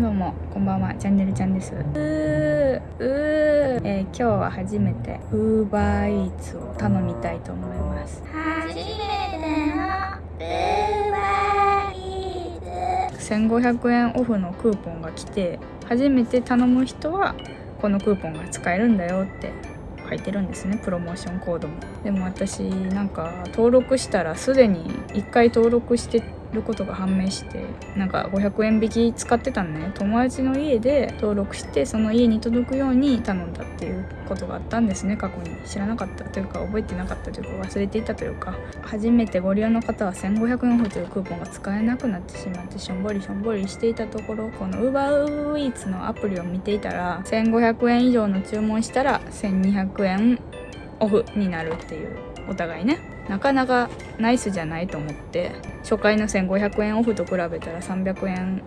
どうもこんばんは。チャンネルちゃんです。うーうー、えー、今日は初めてウーバーイーツを頼みたいと思います。初めてのウーバーイーツ。1500円オフのクーポンが来て初めて頼む人はこのクーポンが使えるんだよって書いてるんですね。プロモーションコードも。でも私なんか登録したらすでに1回登録してることが判明してなんか500円引き使ってたのね。友達の家で登録してその家に届くように頼んだっていうことがあったんですね。過去に知らなかったというか覚えてなかったというか忘れていたというか。初めてご利用の方は1500円オフというクーポンが使えなくなってしまってしょんぼりしょんぼりしていたところこの UberEats のアプリを見ていたら1500円以上の注文したら1200円オフになるっていうお互いね。なかなかナイスじゃないと思って初回の1500円オフと比べたら300円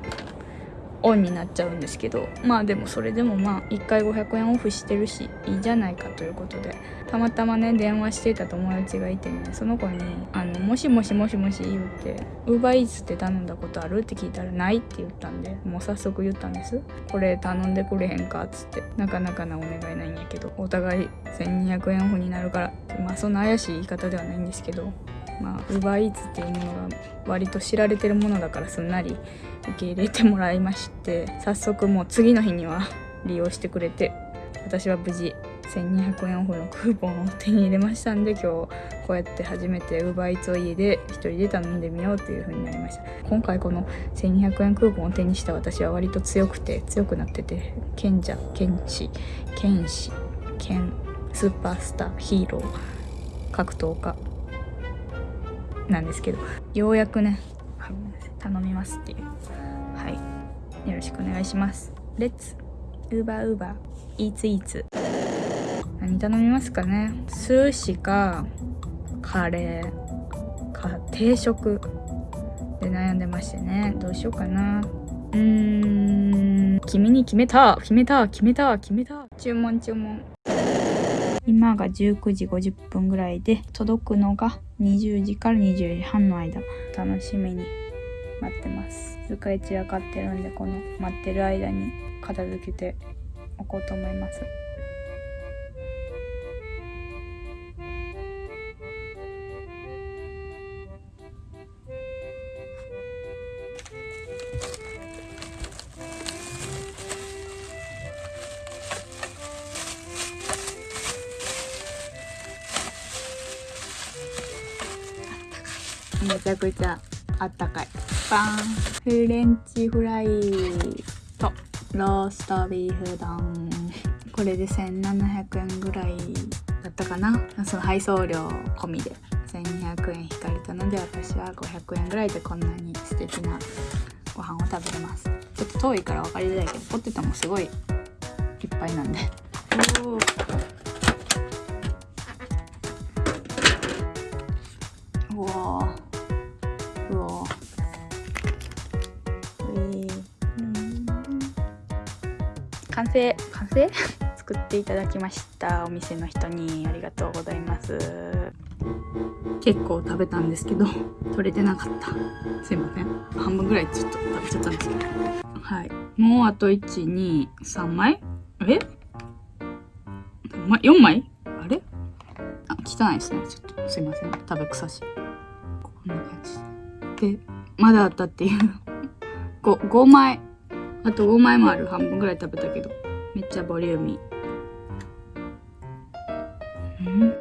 オンになっちゃうんですけどまあでもそれでもまあ1回500円オフしてるしいいじゃないかということでたまたまね電話してた友達がいてねその子に「あのもしもしもしもし」言って「ウーバーイーツって頼んだことある?」って聞いたら「ない」って言ったんでもう早速言ったんですこれ頼んでくれへんか？っつってなかなかなお願いないんやけどお互い1200円オフになるからまあそんな怪しい言い方ではないんですけどまあウーバーイーツっていうものが割と知られてるものだからすんなり受け入れてもらいまして早速もう次の日には利用してくれて私は無事1200円オフのクーポンを手に入れましたんで今日こうやって初めて UberEats を家で1人で頼んでみようという風になりました。今回この1200円クーポンを手にした私は割と強くて強くなってて賢者剣士剣士剣スーパースターヒーロー格闘家なんですけどようやくね頼みますっていう。はい。よろしくお願いします。レッツウーバーウーバーイーツイーツ何頼みますかね。寿司かカレーか定食で悩んでましてね。どうしようかな。うーん。君に決めた。決めた。決めた。決めた。注文注文。今が19時50分ぐらいで届くのが20時から20時半の間。楽しみに待ってます。使い散らかってるんでこの待ってる間に片付けておこうと思います。めちゃくちゃあったかい。パンフレンチフライとローストビーフ丼。これで1700円ぐらいだったかな。その配送料込みで。1200円引かれたので私は500円ぐらいでこんなに素敵なご飯を食べれます。ちょっと遠いから分かりづらいけどポテトもすごいいっぱいなんで。おー。完成完成？作っていただきました。お店の人にありがとうございます。結構食べたんですけど取れてなかった。すいません。半分ぐらいちょっと食べちゃったんですけど。はい。もうあと123枚？え？4枚？あれ？あ汚いですね。ちょっとすいません。食べ臭し。こんな感じ。でまだあったっていう 5, 5枚。あと5枚もある。半分ぐらい食べたけど。めっちゃボリューミー。ん。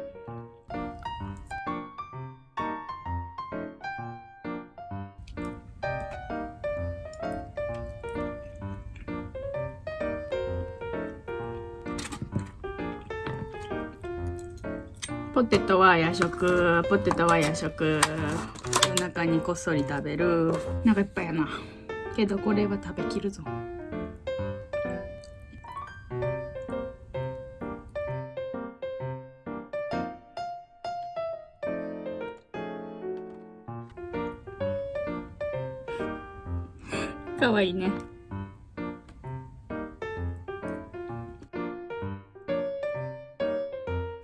ポテトは夜食。ポテトは夜食。夜中にこっそり食べる。なんかいっぱいやな。けどこれは食べきるぞ。かわいいね。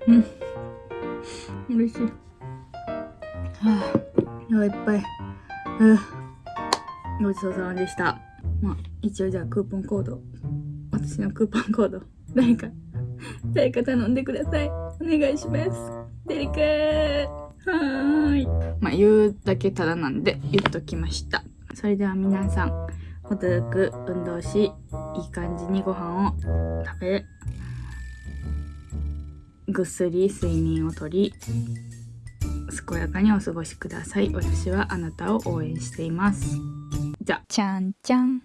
うん。嬉しい。はあいっぱい。うん。ごちそうさまでした。まあ、一応じゃあクーポンコード。私のクーポンコード。誰か誰か頼んでください。お願いします。誰かはーい。まあ言うだけただなんで言っときました。それでは皆さん程よく運動しいい感じにご飯を食べぐっすり睡眠をとり健やかにお過ごしください。私はあなたを応援しています。じゃあ。ちゃんちゃん。